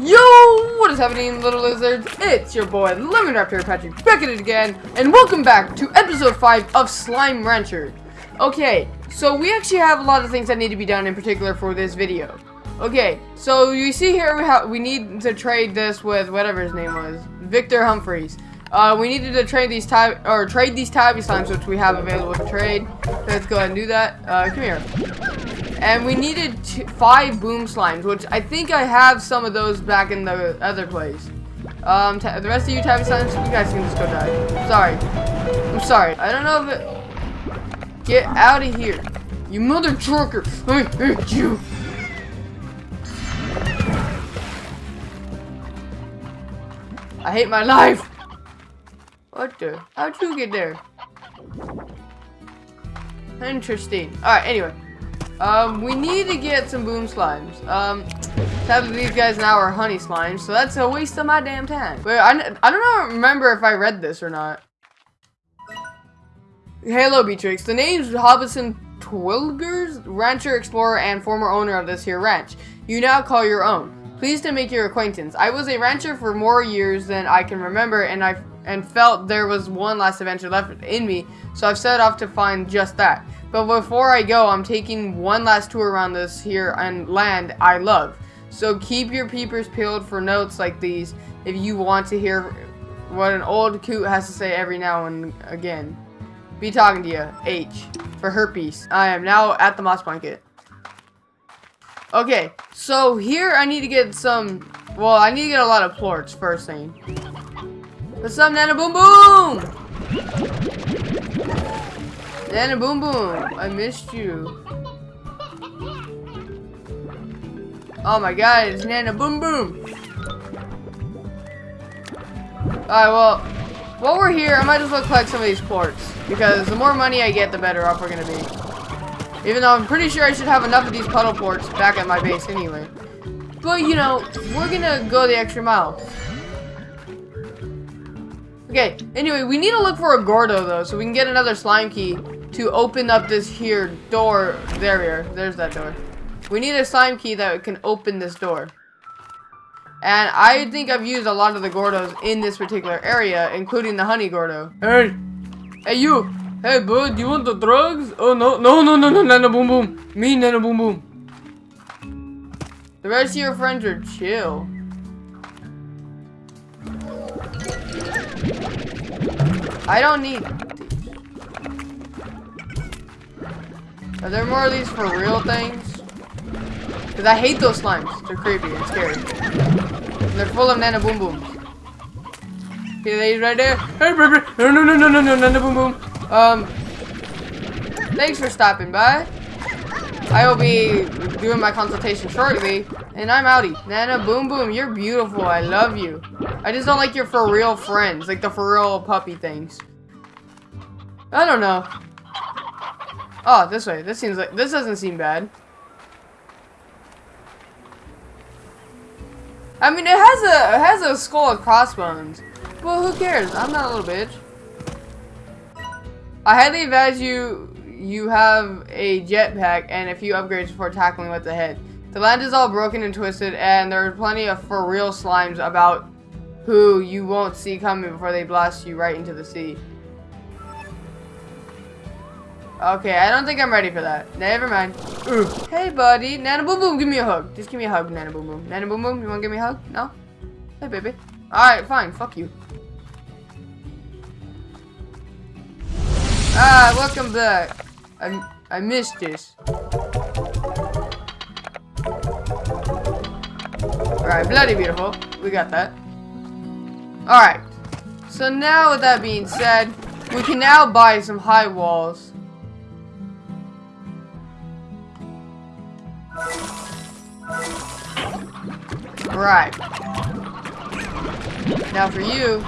Yo, what is happening, little lizards? It's your boy, Lemon Raptor Patrick, back at it again, and welcome back to episode 5 of Slime Rancher. Okay, so we actually have a lot of things that need to be done in particular for this video. Okay, so you see here we have we need to trade this with whatever his name was, Viktor Humphries. Uh, we needed to trade these tab or trade these tabby slimes, which we have available to trade. Let's go ahead and do that. Uh, come here. And we needed two, five boom slimes, which I think I have some of those back in the other place. Um, the rest of you tabby slimes, you guys can just go die. Sorry. I'm sorry. I don't know if it... Get out of here. You mother trucker. I hate you. I hate my life. What the? How'd you get there? Interesting. Alright, anyway. Um, we need to get some boom slimes. Um, sadly these guys now are honey slimes, so that's a waste of my damn time. But I, I don't remember if I read this or not. Hello, Beatrix. The name's Hobson Twilgers, rancher, explorer, and former owner of this here ranch. You now call your own. Pleased to make your acquaintance. I was a rancher for more years than I can remember, and I and felt there was one last adventure left in me, so I've set off to find just that. But before I go, I'm taking one last tour around this here and land I love. So keep your peepers peeled for notes like these if you want to hear what an old coot has to say every now and again. Be talking to you. H. For herpes. I am now at the moss blanket. Okay, so here I need to get some... Well, I need to get a lot of plorts first thing. What's up, Nana Boom Boom? Nana Boom Boom, I missed you. Oh my god, it's Nana Boom Boom. Alright, well, while we're here, I might as well collect some of these plorts. Because the more money I get, the better off we're to be. Even though I'm pretty sure I should have enough of these puddle plorts back at my base anyway. But, you know, we're to go the extra mile. Okay, anyway, we need to look for a Gordo, though, so we can get another slime key to open up this here door. There we are. There's that door. We need a slime key that can open this door. And I think I've used a lot of the Gordos in this particular area, including the Honey Gordo. Hey! Hey, you! Hey, bud, do you want the drugs? Oh, no, no, no, no, no, Nana Boom Boom. Me, Nana Boom Boom. The rest of your friends are chill. I don't need Are there more of these for real things? Because I hate those slimes. They're creepy and scary. And they're full of nana boom booms. Okay, they right there. No, no, no, no, no, no, nana boom boom. Um, thanks for stopping by. I will be doing my consultation shortly. And I'm outie. Nana Boom Boom, you're beautiful. I love you. I just don't like your feral friends. Like the feral puppy things. I don't know. Oh, this way. This seems like this doesn't seem bad. I mean, it has a it has a skull of crossbones. Well, who cares? I'm not a little bitch. I highly advise you you have a jetpack and a few upgrades before tackling with the head. The land is all broken and twisted, and there are plenty of feral slimes about who you won't see coming before they blast you right into the sea. Okay, I don't think I'm ready for that. Never mind. Ooh. Hey, buddy. Nana Boom Boom, give me a hug. Just give me a hug, Nana Boom Boom. Nana Boom Boom, you want to give me a hug? No? Hey, baby. Alright, fine. Fuck you. Ah, welcome back. I, I missed this. Alright, bloody beautiful. We got that. Alright. So now with that being said, we can now buy some high walls. Right. Now for you,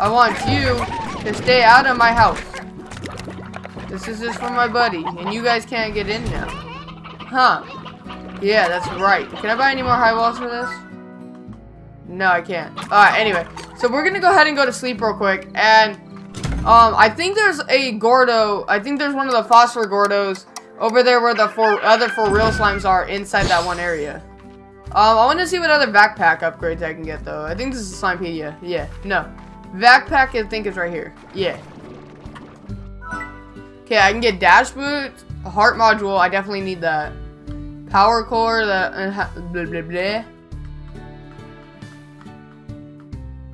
I want you to stay out of my house. This is just for my buddy, and you guys can't get in now. Huh. Yeah, that's right. Can I buy any more high walls for this? No, I can't. Alright, anyway. So we're gonna go ahead and go to sleep real quick, and um, I think there's a Gordo, I think there's one of the Phosphor Gordos over there where the four other feral slimes are inside that one area. Um, I want to see what other backpack upgrades I can get, though. I think this is Slimepedia. Yeah, no. Backpack, I think, is right here. Yeah. Okay, I can get dash boots, heart module. I definitely need that. Power core, the uh, blah blah blah.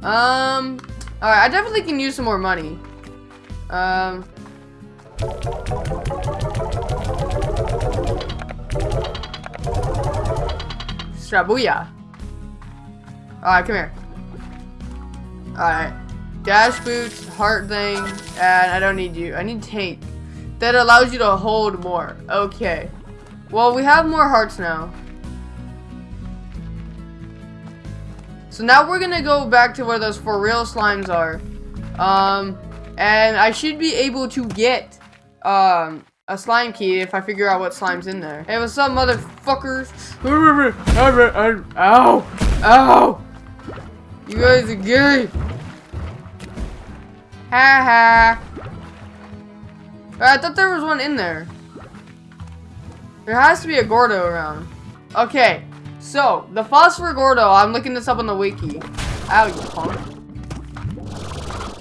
Um, all right, I definitely can use some more money. Um. Strabuya. Alright, come here. Alright. Dash boots, heart thing, and I don't need you. I need tank. That allows you to hold more. Okay. Well, we have more hearts now. So now we're gonna go back to where those feral slimes are. Um, and I should be able to get, um, a slime key if I figure out what slime's in there. Hey, what's up, motherfuckers? Ow! Ow! You guys are gay! Ha ha! Uh, I thought there was one in there. There has to be a Gordo around. Okay, so, the Phosphor Gordo, I'm looking this up on the wiki. Ow, you punk.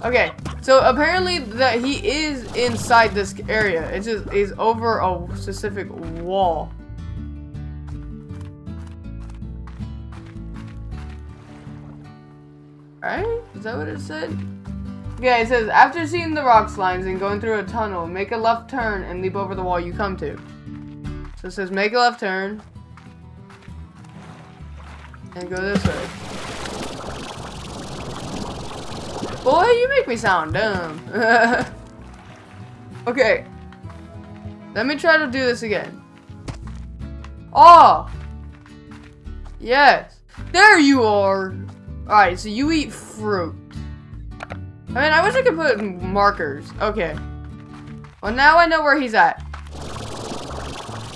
Okay, so apparently that he is inside this area. It's just he's over a specific wall. Right? Is that what it said? Yeah, it says after seeing the rock slimes and going through a tunnel, make a left turn and leap over the wall you come to. So it says make a left turn and go this way. Boy, you make me sound dumb. okay. Let me try to do this again. Oh! Yes. There you are! Alright, so you eat fruit. I mean, I wish I could put markers. Okay. Well, now I know where he's at.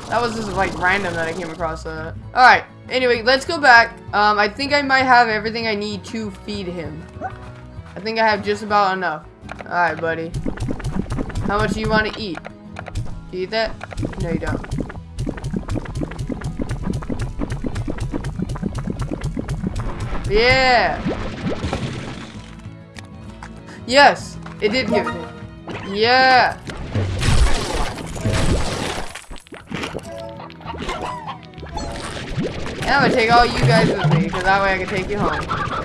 That was just, like, random that I came across that. Alright. Anyway, let's go back. Um, I think I might have everything I need to feed him. I think I have just about enough. Alright, buddy. How much do you want to eat? Do you eat that? No, you don't. Yeah! Yes! It did give it. Yeah! And I'm gonna take all you guys with me, because that way I can take you home.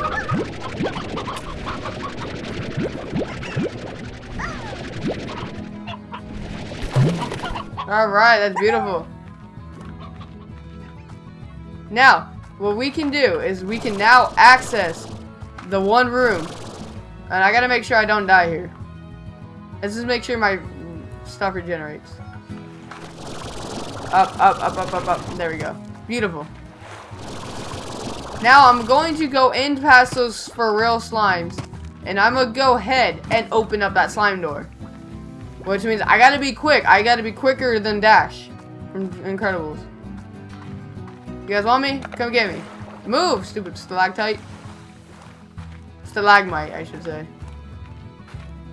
Alright, that's beautiful. Now, what we can do is we can now access the one room. And I gotta make sure I don't die here. Let's just make sure my stuff regenerates. Up, up, up, up, up, up. There we go. Beautiful. Now I'm going to go in past those feral slimes. And I'm gonna go ahead and open up that slime door. Which means I gotta be quick. I gotta be quicker than Dash from Incredibles. You guys want me? Come get me. Move, stupid stalactite. Stalagmite, I should say.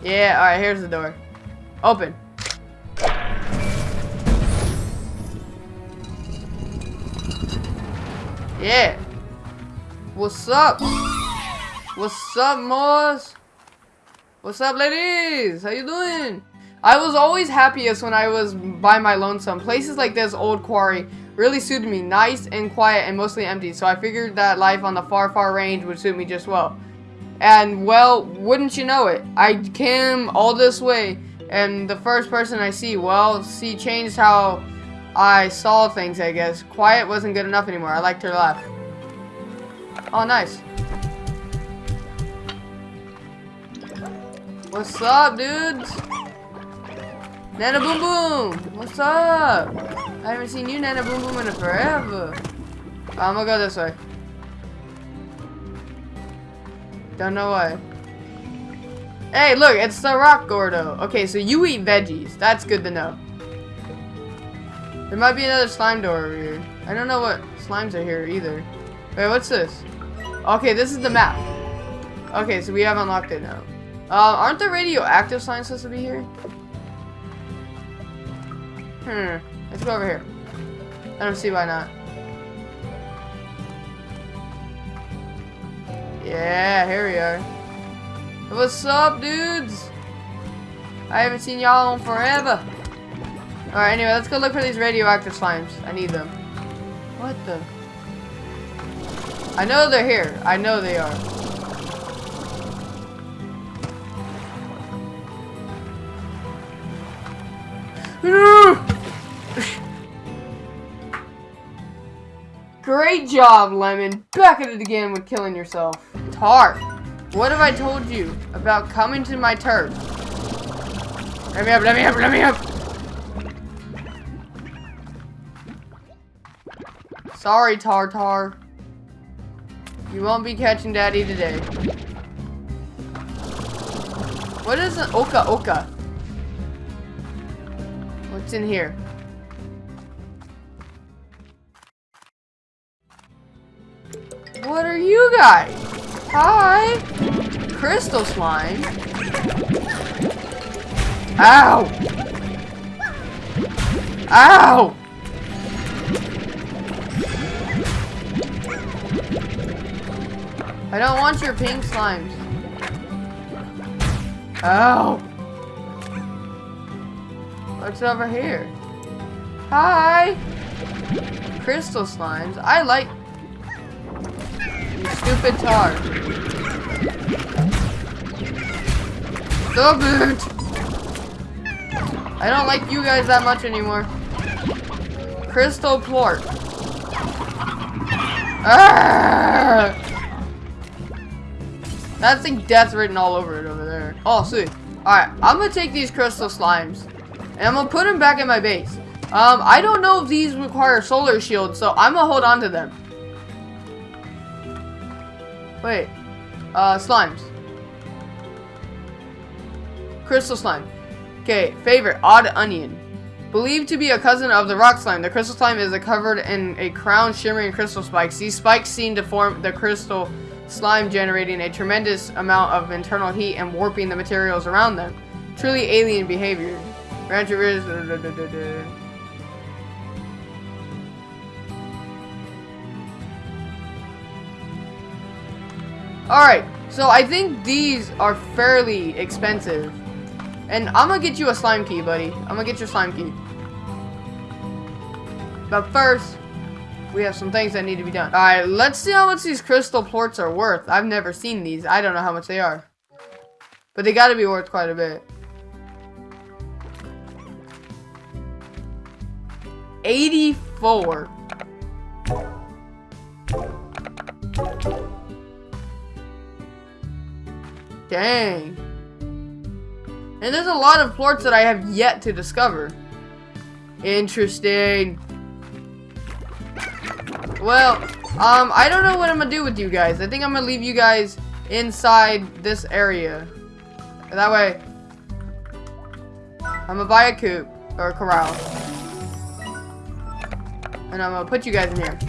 Yeah, alright, here's the door. Open. Yeah. What's up? What's up, Moss? What's up, ladies? How you doing? I was always happiest when I was by my lonesome. Places like this old quarry really suited me. Nice and quiet and mostly empty. So I figured that life on the far, far range would suit me just well. And, well, wouldn't you know it, I came all this way, and the first person I see, well, she changed how I saw things, I guess. Quiet wasn't good enough anymore. I liked her laugh. Oh, nice. What's up, dudes? Nana Boom Boom! What's up? I haven't seen you, Nana Boom Boom, in forever. I'm gonna go this way. Don't know why. Hey, look, it's the Rock Gordo. Okay, so you eat veggies. That's good to know. There might be another slime door over here. I don't know what slimes are here either. Wait, what's this? Okay, this is the map. Okay, so we have unlocked it now. Uh, aren't the radioactive slimes supposed to be here? Hmm. Let's go over here. I don't see why not. Yeah, here we are. What's up, dudes? I haven't seen y'all in forever. Alright, anyway, let's go look for these radioactive slimes. I need them. What the? I know they're here. I know they are. Great job, Lemon. Back at it again with killing yourself. Tarr, what have I told you about coming to my turf? Let me up, let me up, let me up! Sorry, Tartar. You won't be catching Daddy today. What is an Oca Oca? What's in here? What are you guys? Hi! Crystal slime. Ow! Ow! I don't want your pink slimes. Ow! What's over here? Hi! Crystal slimes. I like... Stupid tar. Stop it! I don't like you guys that much anymore. Crystal plort. Ah! That thing death written all over it over there. Oh, sweet. Alright, I'm gonna take these crystal slimes. And I'm gonna put them back in my base. Um, I don't know if these require solar shields, so I'm gonna hold on to them. Wait. Uh, slimes. Crystal slime. Okay, favorite, odd onion. Believed to be a cousin of the rock slime, the crystal slime is covered in a crown shimmering crystal spikes. These spikes seem to form the crystal slime generating a tremendous amount of internal heat and warping the materials around them. Truly alien behavior. Rancher Alright, so I think these are fairly expensive. And I'm gonna get you a slime key, buddy. I'm gonna get your slime key. But first, we have some things that need to be done. Alright, let's see how much these crystal plorts are worth. I've never seen these. I don't know how much they are. But they gotta be worth quite a bit. 84. Dang. And there's a lot of plorts that I have yet to discover. Interesting. Well, um, I don't know what I'm gonna do with you guys. I think I'm gonna leave you guys inside this area. That way, I'm gonna buy a coop, or a corral. And I'm gonna put you guys in here.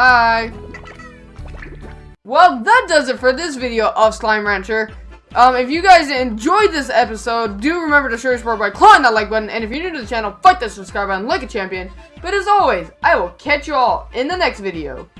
Hi. Well, that does it for this video of Slime Rancher. Um, if you guys enjoyed this episode, do remember to show your support by clawing that like button. And if you're new to the channel, fight that subscribe button like a champion. But as always, I will catch you all in the next video.